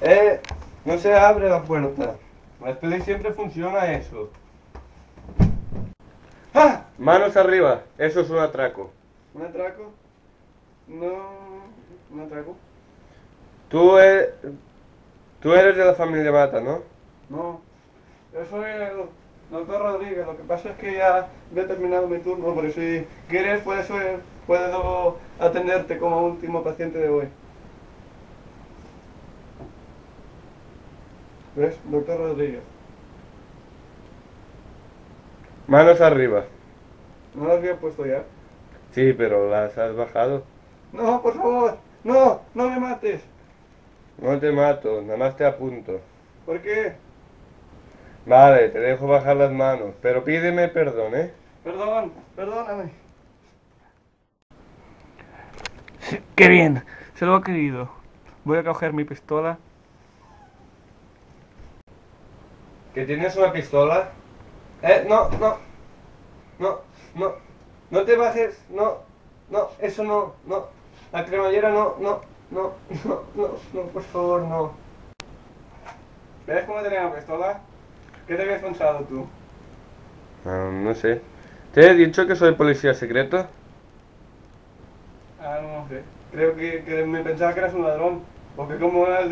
Eh, no se abre la puerta. Las pelis siempre funciona eso. ¡Ah! Manos arriba, eso es un atraco. ¿Un atraco? No. ¿Un atraco? Tú eres, tú eres de la familia Mata, ¿no? No. Yo soy el doctor Rodríguez. Lo que pasa es que ya he terminado mi turno, pero si quieres puedo, puedo atenderte como último paciente de hoy. ¿Ves? Doctor Rodríguez. Manos arriba. ¿No las había puesto ya? Sí, pero las has bajado. No, por favor. No, no me mates. No te mato, nada más te apunto. ¿Por qué? Vale, te dejo bajar las manos, pero pídeme perdón, ¿eh? Perdón, perdóname. qué bien, se lo ha querido. Voy a coger mi pistola. ¿Que tienes una pistola? Eh, no, no. No, no. No te bajes, no. No, eso no, no. La cremallera no, no, no, no, no, no, por favor, no. ¿Ves cómo tenía la pistola? ¿Qué te habías pensado tú? Ah, no sé. ¿Te he dicho que soy policía secreto? Ah, no sé. Creo que, que me pensaba que eras un ladrón. Porque como has,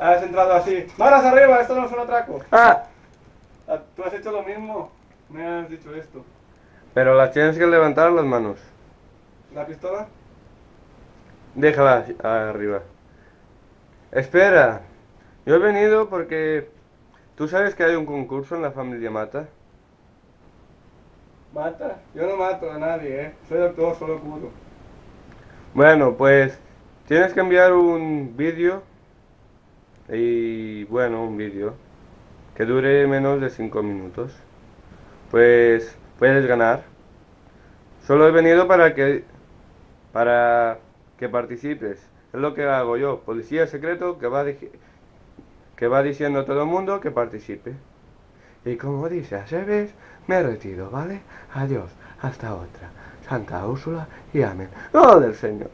has entrado así. ¡Manos arriba! Esto no es un atraco. ¡Ah! ah. Tú has hecho lo mismo. Me has dicho esto. Pero las tienes que levantar las manos. ¿La pistola? Déjala arriba. Espera. Yo he venido porque... ¿Tú sabes que hay un concurso en la familia Mata? ¿Mata? Yo no mato a nadie, ¿eh? Soy doctor, solo curo. Bueno, pues... Tienes que enviar un vídeo. Y... Bueno, un vídeo. Que dure menos de 5 minutos. Pues... Puedes ganar. Solo he venido para que... Para que participes. Es lo que hago yo, policía secreto que va, que va diciendo a todo el mundo que participe. Y como dice a Sebes, me retiro, ¿vale? Adiós, hasta otra. Santa Úrsula y amén. ¡Oh, del Señor!